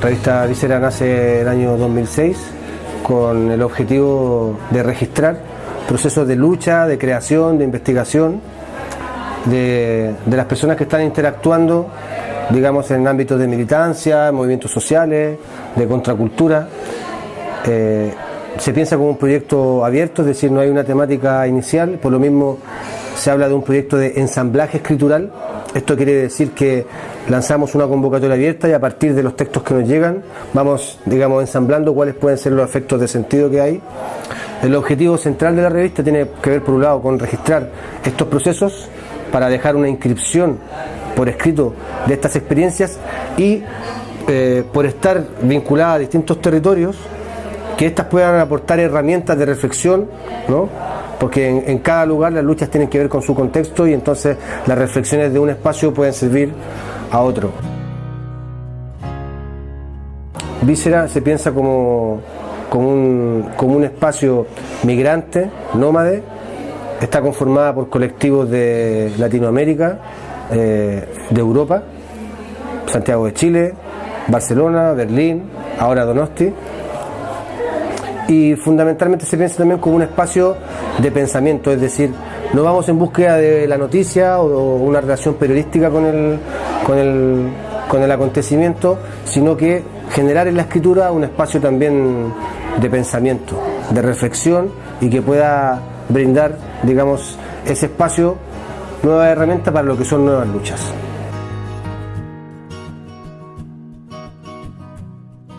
La revista Víscera nace el año 2006 con el objetivo de registrar procesos de lucha, de creación, de investigación de, las personas que están interactuando, digamos, en ámbitos de militancia, movimientos sociales, de contracultura. Eh, se piensa como un proyecto abierto, es decir, no hay una temática inicial, por lo mismo se habla de un proyecto de ensamblaje escritural. Esto quiere decir que lanzamos una convocatoria abierta y a partir de los textos que nos llegan vamos, digamos, ensamblando cuáles pueden ser los efectos de sentido que hay. El objetivo central de la revista tiene que ver, por un lado, con registrar estos procesos para dejar una inscripción por escrito de estas experiencias y eh, por estar vinculadas a distintos territorios, que éstas puedan aportar herramientas de reflexión, ¿no? Porque en, cada lugar las luchas tienen que ver con su contexto y entonces las reflexiones de un espacio pueden servir a otro. Víscera se piensa como, un espacio migrante, nómade, está conformada por colectivos de Latinoamérica, eh, de Europa, Santiago de Chile, Barcelona, Berlín, ahora Donosti. Y fundamentalmente se piensa también como un espacio de pensamiento, es decir, no vamos en búsqueda de la noticia o una relación periodística con el, con el, con el acontecimiento, sino que generar en la escritura un espacio también de pensamiento, de reflexión y que pueda brindar, digamos, ese espacio, nueva herramienta para lo que son nuevas luchas.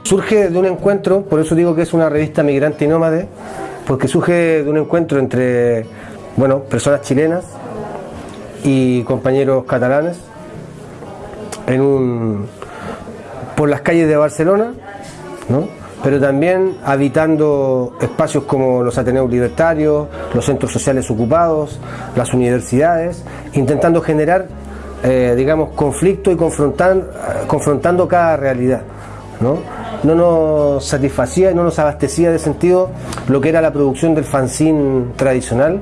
Surge de un encuentro, por eso digo que es una revista migrante y nómade, porque surge de un encuentro entre bueno, personas chilenas y compañeros catalanes en un, por las calles de Barcelona, ¿no? pero también habitando espacios como los Ateneos Libertarios, los centros sociales ocupados, las universidades, intentando generar, eh, digamos, conflicto y confrontar, confrontando cada realidad. ¿no? No nos satisfacía y no nos abastecía de sentido lo que era la producción del fanzine tradicional,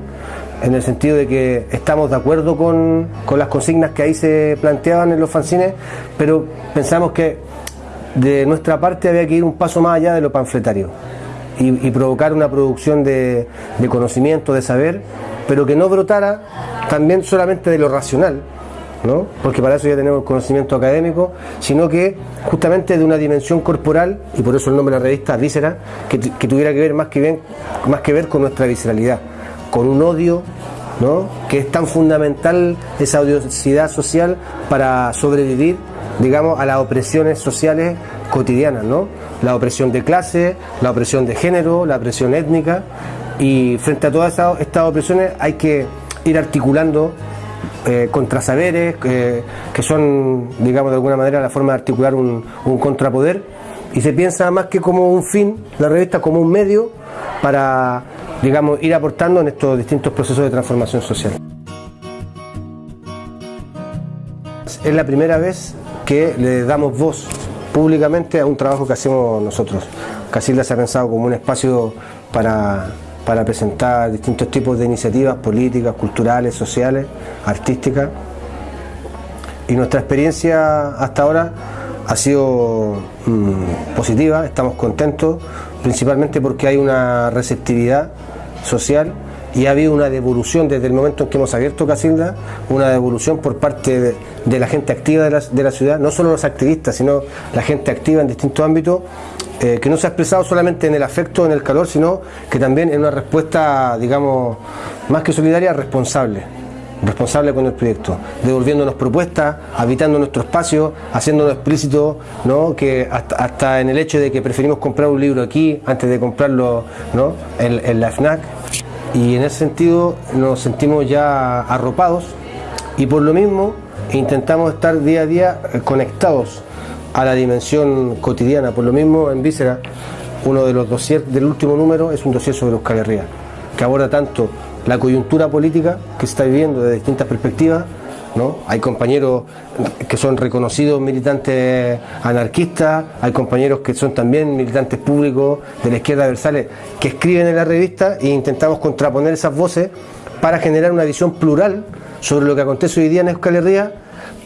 en el sentido de que estamos de acuerdo con, con las consignas que ahí se planteaban en los fanzines, pero pensamos que de nuestra parte había que ir un paso más allá de lo panfletario y, provocar una producción de, conocimiento, de saber, pero que no brotara también solamente de lo racional, ¿no? porque para eso ya tenemos conocimiento académico, sino que justamente de una dimensión corporal, y por eso el nombre de la revista Víscera, que, tuviera que ver más que, más que ver con nuestra visceralidad, con un odio ¿no? que es tan fundamental esa odiosidad social para sobrevivir digamos, a las opresiones sociales cotidianas, ¿no? La opresión de clase, la opresión de género, la opresión étnica, y frente a todas estas opresiones hay que ir articulando eh, contrasaberes, que son, digamos, de alguna manera la forma de articular un, un contrapoder, y se piensa más que como un fin, la revista como un medio para, digamos, ir aportando en estos distintos procesos de transformación social. Es la primera vez que le damos voz públicamente a un trabajo que hacemos nosotros. Casilda se ha pensado como un espacio para, presentar distintos tipos de iniciativas políticas, culturales, sociales, artísticas. Y nuestra experiencia hasta ahora ha sido mm, positiva, estamos contentos, principalmente porque hay una receptividad social y ha habido una devolución desde el momento en que hemos abierto Casilda, una devolución por parte de, la gente activa de la, ciudad, no solo los activistas, sino la gente activa en distintos ámbitos, eh, que no se ha expresado solamente en el afecto, en el calor, sino que también en una respuesta, digamos, más que solidaria, responsable responsable con el proyecto, devolviéndonos propuestas, habitando nuestro espacio, haciéndonos explícito, ¿no? que hasta, en el hecho de que preferimos comprar un libro aquí antes de comprarlo ¿no? en, la FNAC, y en ese sentido nos sentimos ya arropados y por lo mismo intentamos estar día a día eh, conectados a la dimensión cotidiana. Por lo mismo en Víscera uno de los dossiers del último número es un dossier sobre Euskal Herria, que aborda tanto la coyuntura política que se está viviendo desde distintas perspectivas, hay compañeros que son reconocidos militantes anarquistas, hay compañeros que son también militantes públicos de la izquierda versales que escriben en la revista e intentamos contraponer esas voces para generar una visión plural sobre lo que acontece hoy día en Euskal Herria,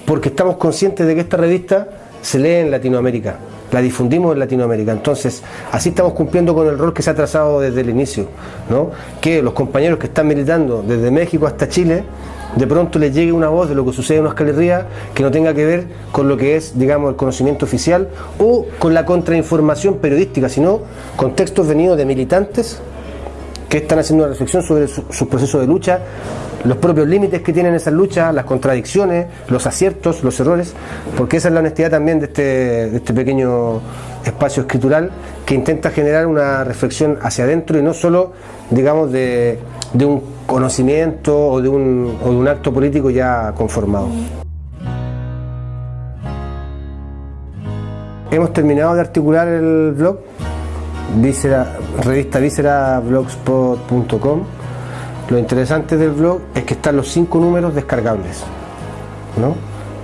porque estamos conscientes de que esta revista se lee en Latinoamérica, la difundimos en Latinoamérica. Entonces, así estamos cumpliendo con el rol que se ha trazado desde el inicio, ¿no? que los compañeros que están militando desde México hasta Chile, de pronto les llegue una voz de lo que sucede en Euskal Herria que no tenga que ver con lo que es, digamos, el conocimiento oficial o con la contrainformación periodística, sino con textos venidos de militantes que están haciendo una reflexión sobre sus procesos de lucha, los propios límites que tienen esas luchas, las contradicciones, los aciertos, los errores, porque esa es la honestidad también de este, este pequeño espacio escritural que intenta generar una reflexión hacia adentro y no solo, digamos, de, un conocimiento o de un acto político ya conformado. Hemos terminado de articular el blog Víscera, revista blogspot.com. Lo interesante del blog es que están los cinco números descargables. ¿no?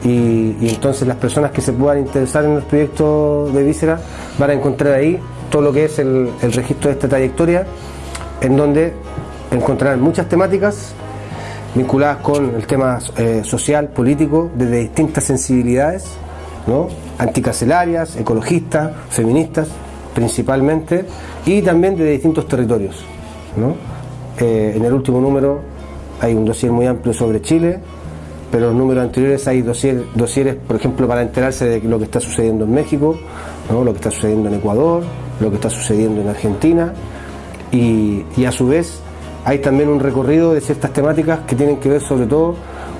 Y, entonces las personas que se puedan interesar en el proyecto de Víscera van a encontrar ahí todo lo que es el, registro de esta trayectoria, en donde encontrarán muchas temáticas vinculadas con el tema eh, social, político, desde distintas sensibilidades, ¿no? anticarcelarias, ecologistas, feministas, principalmente, y también de distintos territorios. Eh, en el último número hay un dossier muy amplio sobre Chile, pero en los números anteriores hay dossier, dosieres, por ejemplo, para enterarse de lo que está sucediendo en México, lo que está sucediendo en Ecuador, lo que está sucediendo en Argentina, y, y a su vez hay también un recorrido de ciertas temáticas que tienen que ver sobre todo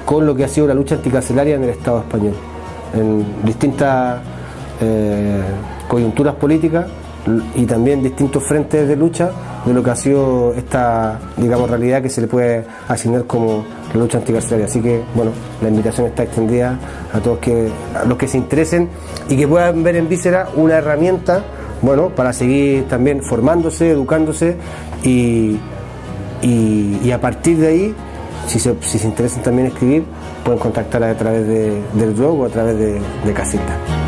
con lo que ha sido la lucha anticarcelaria en el Estado español, en distintas eh, coyunturas políticas y también distintos frentes de lucha de lo que ha sido esta, digamos, realidad que se le puede asignar como la lucha anticarcelaria. Así que, bueno, la invitación está extendida a todos los que se interesen y que puedan ver en Víscera una herramienta, bueno, para seguir también formándose, educándose y, y, a partir de ahí, si se, si se interesan también escribir, pueden contactar a través de, del blog o a través de, de Casita.